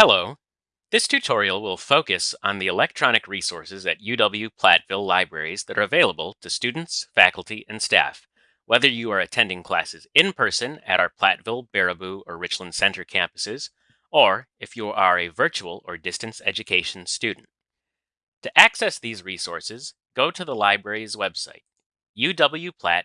Hello. This tutorial will focus on the electronic resources at UW-Platteville libraries that are available to students, faculty, and staff, whether you are attending classes in person at our Platteville, Baraboo, or Richland Center campuses, or if you are a virtual or distance education student. To access these resources, go to the library's website, uwplatt.edu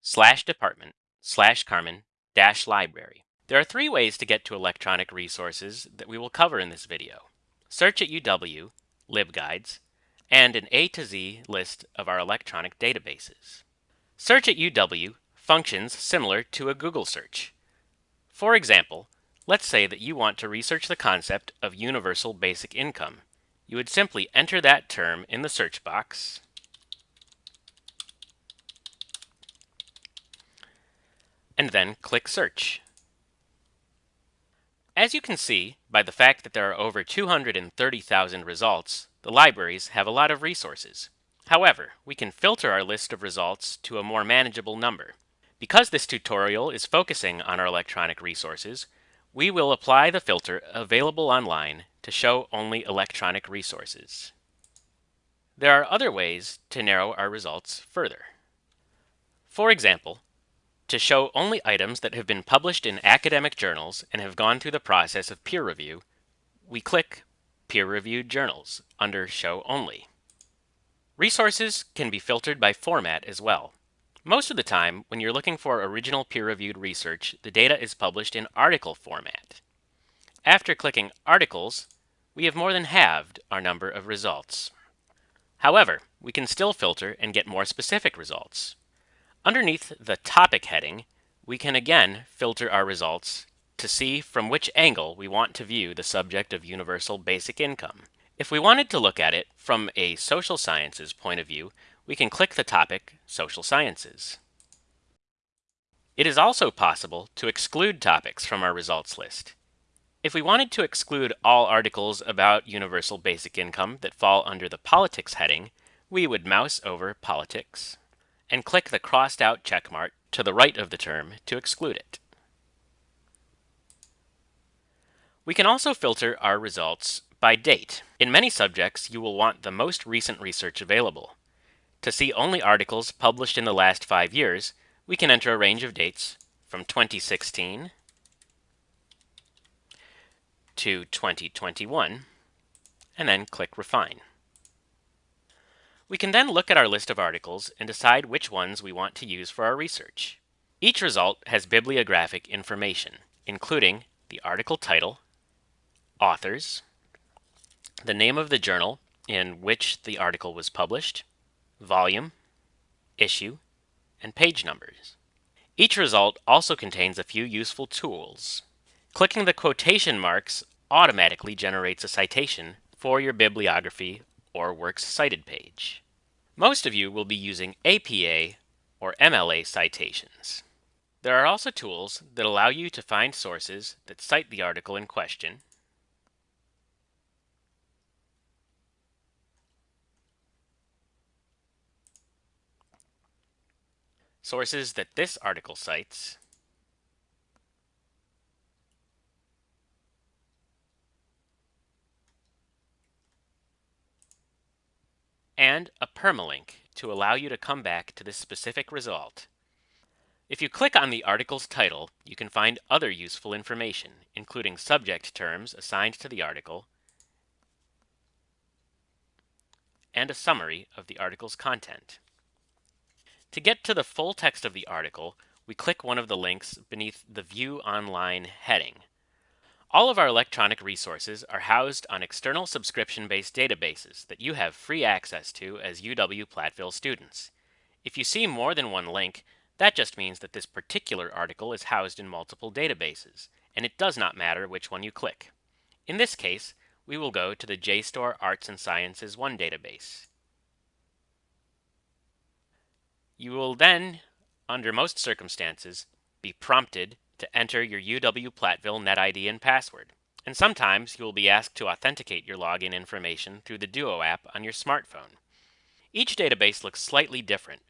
slash department slash Karrmann dash library. There are three ways to get to electronic resources that we will cover in this video. Search at UW, LibGuides, and an A to Z list of our electronic databases. Search at UW functions similar to a Google search. For example, let's say that you want to research the concept of universal basic income. You would simply enter that term in the search box and then click search. As you can see, by the fact that there are over 230,000 results, the libraries have a lot of resources. However, we can filter our list of results to a more manageable number. Because this tutorial is focusing on our electronic resources, we will apply the filter Available Online to show only electronic resources. There are other ways to narrow our results further. For example, to show only items that have been published in academic journals and have gone through the process of peer review, we click Peer-Reviewed Journals under Show Only. Resources can be filtered by format as well. Most of the time, when you're looking for original peer-reviewed research, the data is published in article format. After clicking Articles, we have more than halved our number of results. However, we can still filter and get more specific results. Underneath the topic heading, we can again filter our results to see from which angle we want to view the subject of universal basic income. If we wanted to look at it from a social sciences point of view, we can click the topic Social Sciences. It is also possible to exclude topics from our results list. If we wanted to exclude all articles about universal basic income that fall under the politics heading, we would mouse over politics and click the crossed out checkmark to the right of the term to exclude it. We can also filter our results by date. In many subjects, you will want the most recent research available. To see only articles published in the last five years, we can enter a range of dates from 2016 to 2021, and then click Refine. We can then look at our list of articles and decide which ones we want to use for our research. Each result has bibliographic information, including the article title, authors, the name of the journal in which the article was published, volume, issue, and page numbers. Each result also contains a few useful tools. Clicking the quotation marks automatically generates a citation for your bibliography or Works Cited page. Most of you will be using APA or MLA citations. There are also tools that allow you to find sources that cite the article in question, sources that this article cites, and a permalink to allow you to come back to this specific result. If you click on the article's title, you can find other useful information, including subject terms assigned to the article, and a summary of the article's content. To get to the full text of the article, we click one of the links beneath the View Online heading. All of our electronic resources are housed on external subscription-based databases that you have free access to as UW-Platteville students. If you see more than one link, that just means that this particular article is housed in multiple databases, and it does not matter which one you click. In this case, we will go to the JSTOR Arts and Sciences 1 database. You will then, under most circumstances, be prompted to enter your UW-Platteville NetID and password. And sometimes you will be asked to authenticate your login information through the Duo app on your smartphone. Each database looks slightly different,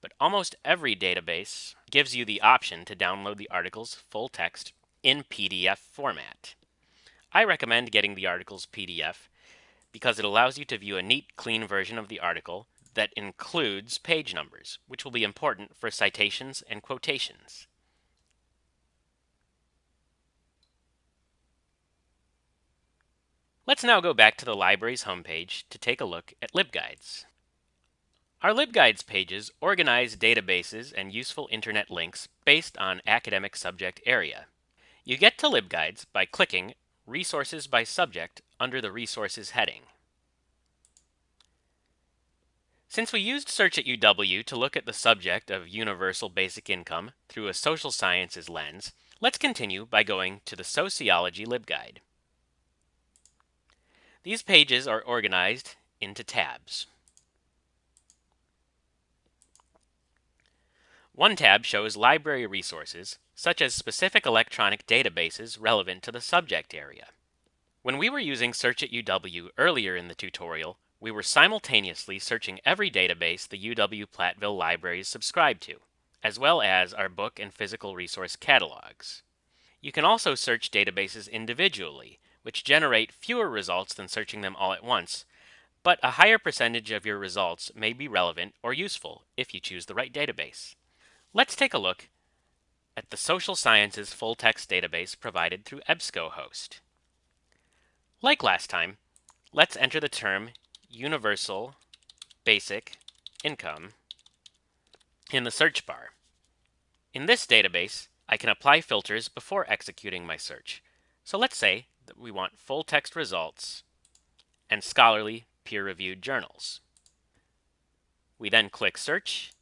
but almost every database gives you the option to download the article's full text in PDF format. I recommend getting the article's PDF because it allows you to view a neat, clean version of the article that includes page numbers, which will be important for citations and quotations. Let's now go back to the library's homepage to take a look at LibGuides. Our LibGuides pages organize databases and useful internet links based on academic subject area. You get to LibGuides by clicking Resources by Subject under the Resources heading. Since we used Search at UW to look at the subject of universal basic income through a social sciences lens, let's continue by going to the Sociology LibGuide. These pages are organized into tabs. One tab shows library resources, such as specific electronic databases relevant to the subject area. When we were using Search at UW earlier in the tutorial, we were simultaneously searching every database the UW Platteville libraries subscribe to, as well as our book and physical resource catalogs. You can also search databases individually, which generate fewer results than searching them all at once, but a higher percentage of your results may be relevant or useful if you choose the right database. Let's take a look at the Social Sciences full text database provided through EBSCOhost. Like last time, let's enter the term Universal Basic Income in the search bar. In this database, I can apply filters before executing my search. So let's say we want full text results and scholarly peer-reviewed journals. We then click Search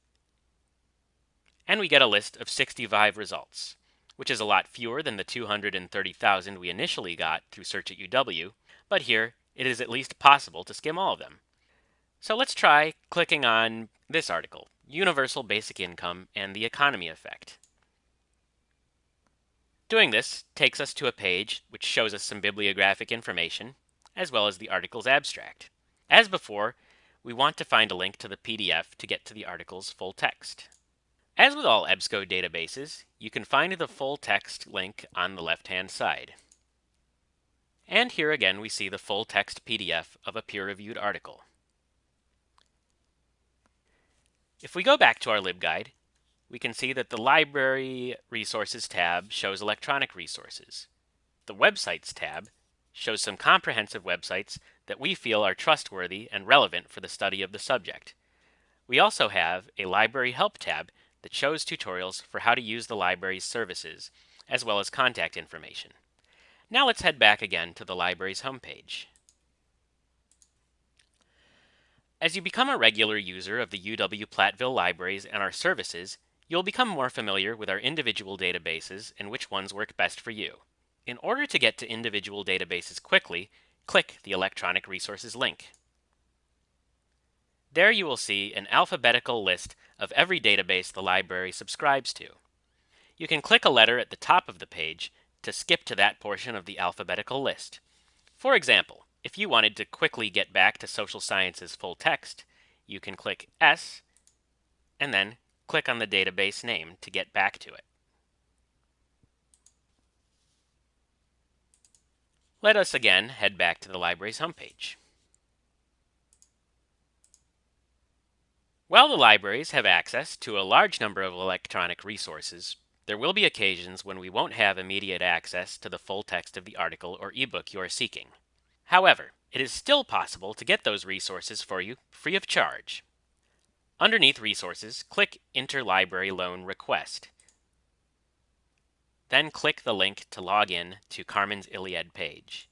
and we get a list of 65 results, which is a lot fewer than the 230,000 we initially got through Search at UW, but here it is at least possible to skim all of them. So let's try clicking on this article, Universal Basic Income and the Economy Effect. Doing this takes us to a page which shows us some bibliographic information, as well as the article's abstract. As before, we want to find a link to the PDF to get to the article's full text. As with all EBSCO databases, you can find the full text link on the left-hand side. And here again we see the full text PDF of a peer-reviewed article. If we go back to our LibGuide, we can see that the Library Resources tab shows electronic resources. The Websites tab shows some comprehensive websites that we feel are trustworthy and relevant for the study of the subject. We also have a Library Help tab that shows tutorials for how to use the library's services, as well as contact information. Now let's head back again to the library's homepage. As you become a regular user of the UW Platteville libraries and our services, you'll become more familiar with our individual databases and which ones work best for you. In order to get to individual databases quickly, click the Electronic Resources link. There you will see an alphabetical list of every database the library subscribes to. You can click a letter at the top of the page to skip to that portion of the alphabetical list. For example, if you wanted to quickly get back to social sciences full text, you can click S and then click on the database name to get back to it. Let us again head back to the library's homepage. While the libraries have access to a large number of electronic resources, there will be occasions when we won't have immediate access to the full text of the article or ebook you are seeking. However, it is still possible to get those resources for you free of charge. Underneath Resources, click Interlibrary Loan Request. Then click the link to log in to Karrmann's ILLiad page.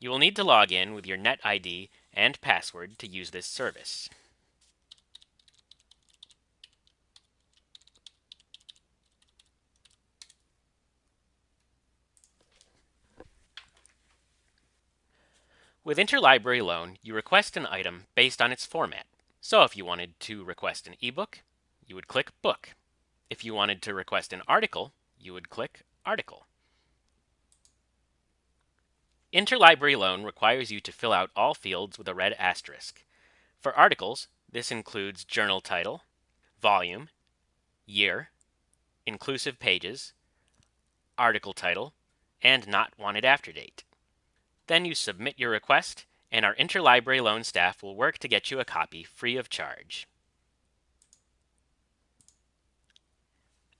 You will need to log in with your NetID and password to use this service. With Interlibrary Loan, you request an item based on its format. So if you wanted to request an ebook, you would click Book. If you wanted to request an article, you would click Article. Interlibrary Loan requires you to fill out all fields with a red asterisk. For articles, this includes journal title, volume, year, inclusive pages, article title, and not wanted after date. Then you submit your request, and our interlibrary loan staff will work to get you a copy free of charge.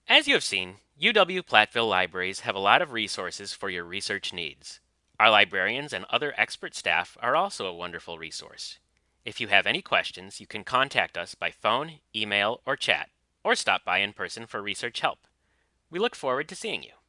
As you have seen, UW-Platteville libraries have a lot of resources for your research needs. Our librarians and other expert staff are also a wonderful resource. If you have any questions, you can contact us by phone, email, or chat, or stop by in person for research help. We look forward to seeing you.